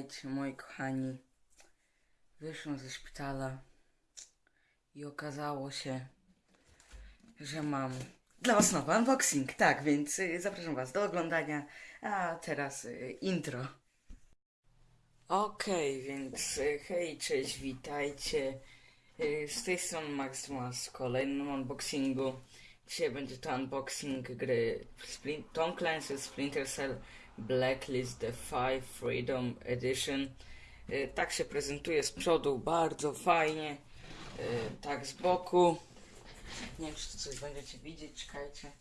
Słuchajcie, moi kochani, wyszłam ze szpitala i okazało się, że mam dla Was nowy unboxing. Tak, więc y, zapraszam Was do oglądania. A teraz y, intro. Okej, więc y, hej, cześć, witajcie. Z tej strony Max w kolejnym unboxingu. Dzisiaj będzie to unboxing gry Splin- Tom Clancy Splinter Cell Blacklist The Five Freedom Edition. Y, Tak się prezentuje z przodu, bardzo fajnie. Y, Tak z boku. Nie wiem, czy coś będziecie widzieć, czekajcie.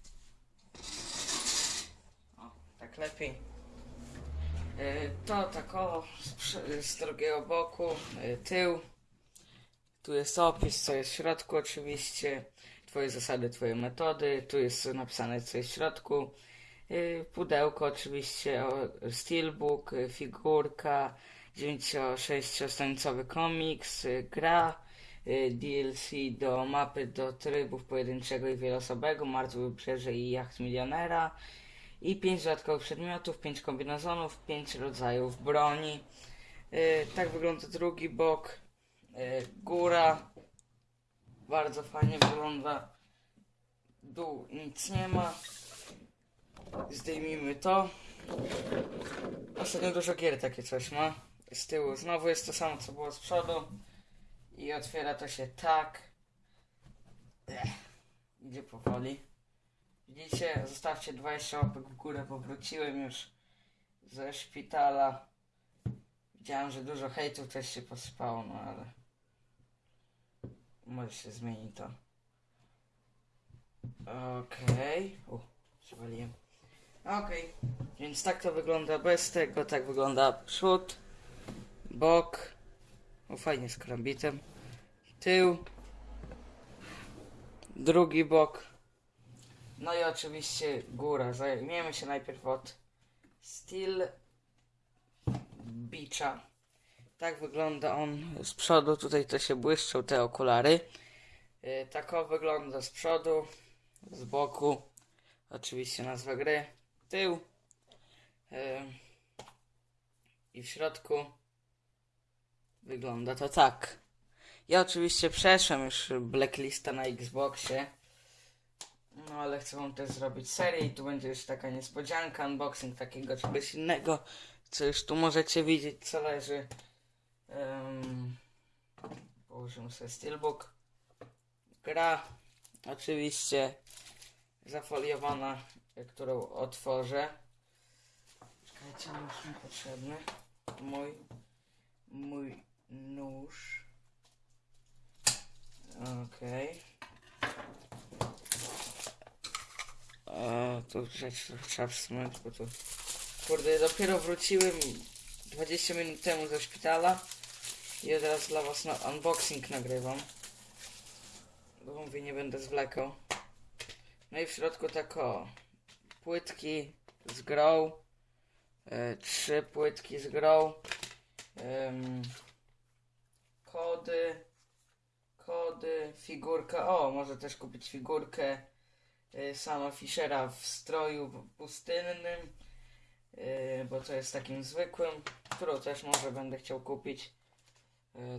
O, tak lepiej. Y, To tak o, z, drugiego boku, tył. Tu jest opis, co jest w środku oczywiście, twoje zasady, twoje metody, tu jest napisane, co jest w środku. Y, Pudełko oczywiście, steelbook, y, figurka, 9-6-stronicowy komiks, y, gra, DLC do mapy do trybów pojedynczego i wieloosobowego, Martwe Wybrzeże i Jacht Milionera i 5 dodatkowych przedmiotów, 5 kombinezonów, 5 rodzajów broni. Tak wygląda drugi bok. Góra bardzo fajnie wygląda. Dół nic nie ma. Zdejmijmy to. Ostatnio dużo gier takie coś ma. Z tyłu znowu jest to samo co było z przodu. I otwiera to się tak. Ech, idzie powoli. Widzicie? Zostawcie 20 łapek w górę, bo wróciłem już ze szpitala. Widziałem, że dużo hejtów też się posypało, no ale może się zmieni to. Okej. Okay. Przywaliłem. Okej. Więc tak to wygląda bez tego, tak wygląda przód, bok. O fajnie z krambitem. Tył. Drugi bok. No i oczywiście góra. Zajmiemy się najpierw od Steel Beacha. Tak wygląda on z przodu. Tutaj to się błyszczą te okulary. Yy, tak wygląda z przodu, z boku. Oczywiście nazwa gry. Tył. Yy, I w środku wygląda to tak. Ja oczywiście przeszłem już Blacklista na Xboxie. No ale chcę wam też zrobić serię i tu będzie już taka niespodzianka, unboxing takiego czegoś innego, co już tu możecie widzieć, co leży. Położymy sobie steelbook. Gra, oczywiście zafoliowana, którą otworzę. Czekajcie, nóż mi potrzebny. Mój, mój nóż. Okej. O, tu rzecz trzeba przesunąć, bo. Kurde, dopiero wróciłem 20 minut temu ze szpitala i od razu dla was na unboxing nagrywam. Bo mówię, nie będę zwlekał. No i w środku tak o, płytki z grą, e, trzy płytki z grą, kody, kody, figurka, o, może też kupić figurkę y, sama Fischera w stroju pustynnym, y, bo to jest takim zwykłym, którą też może będę chciał kupić.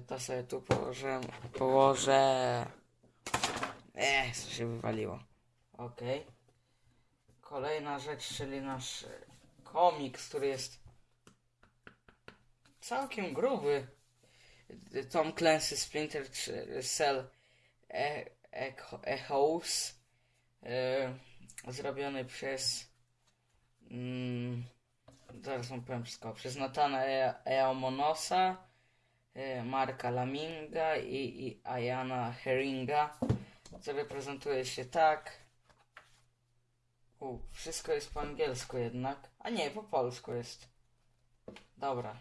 To sobie tu położę, położę. Eee, co się wywaliło. Okej. Kolejna rzecz, czyli nasz y, komiks, który jest całkiem gruby. Tom Clancy Splinter Cell e Echo- Echoes e, zrobiony przez mm, zaraz wam powiem wszystko, przez Natana e Eomonosa e, Marka Laminga i, i Ayana Herringa który prezentuje się tak U, wszystko jest po angielsku jednak. A nie, po polsku jest. Dobra.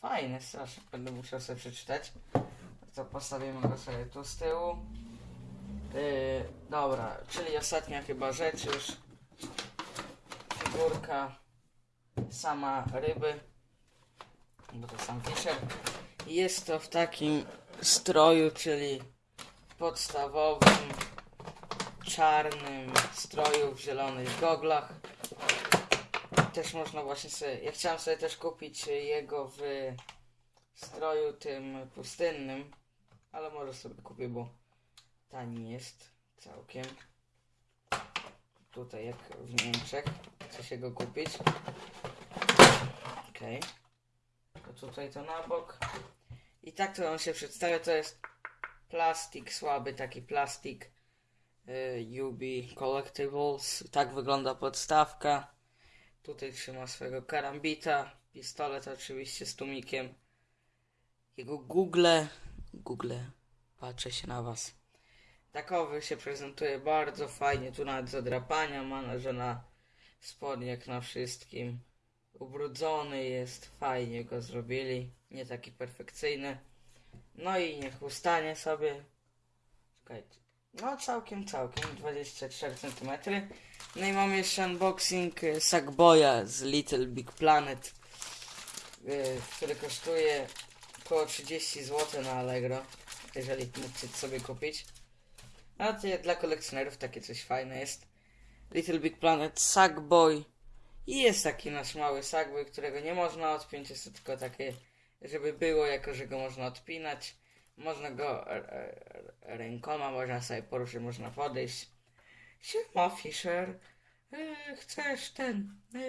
Fajny, strasznie będę musiał sobie przeczytać. To postawimy go sobie tu z tyłu. Yy, dobra, czyli ostatnia chyba rzecz już. Figurka. Sama ryby. Bo to sam Fisher. Jest to w takim stroju, czyli podstawowym czarnym stroju w zielonych goglach. też można właśnie sobie, ja chciałem sobie też kupić jego w stroju tym pustynnym, ale może sobie kupię, bo tani jest całkiem. Tutaj jak w Niemczech, chce się go kupić. Okej. To tutaj to na bok. I tak to on się przedstawia, to jest plastik, słaby taki plastik y, UB Collectibles. Tak wygląda podstawka. Tutaj trzyma swojego karambita, pistolet oczywiście z tumikiem. Jego Google, Google, patrzę się na was. Takowy się prezentuje bardzo fajnie, tu nawet zadrapania ma, że na spodniach na wszystkim. Ubrudzony jest, fajnie go zrobili, nie taki perfekcyjny. No i niech ustanie sobie. Czekajcie. No całkiem, całkiem, 24 cm. No i mam jeszcze unboxing y, Sackboya z Little Big Planet, y, który kosztuje około 30 zł na Allegro, jeżeli chcecie sobie kupić. A to dla kolekcjonerów takie coś fajne jest. Little Big Planet Sackboy. I jest taki nasz mały Sackboy, którego nie można odpiąć, jest to tylko takie, żeby było, jako że go można odpinać. Można go rękoma, można sobie poruszyć, można podejść. Siema Fisher, e, chcesz ten... E,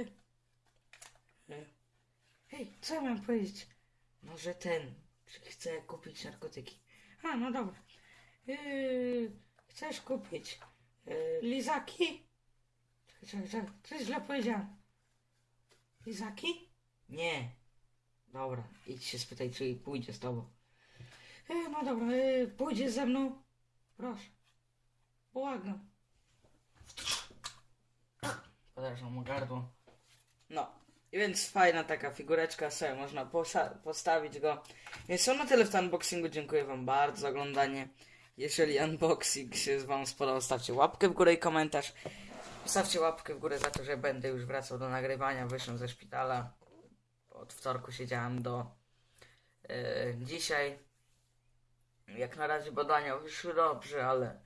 e. Hej, co mam powiedzieć? Może ten, że chcę kupić narkotyki. A, no dobra. Chcesz kupić lizaki? Czekaj, czekaj, coś źle powiedziałem. Lizaki? Nie. Dobra, idź się spytaj, czy pójdzie z tobą. E, no dobra, e, pójdziesz ze mną? Proszę. Błagam. Podarzą mu gardło. No. I więc fajna taka figureczka sobie można posa- postawić go. Więc to na tyle w tym unboxingu. Dziękuję wam bardzo za oglądanie. Jeżeli unboxing się wam spodobał, stawcie łapkę w górę i komentarz. Stawcie łapkę w górę za to, że będę już wracał do nagrywania. Wyszłem ze szpitala. Od wtorku siedziałem do e, dzisiaj. Jak na razie badania wyszły dobrze, ale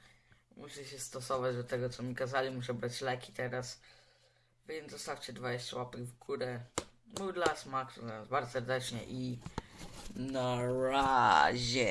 muszę się stosować do tego, co mi kazali. Muszę brać leki teraz. Więc zostawcie 20 łapek w górę. Mój dla smaku, bardzo serdecznie i na razie.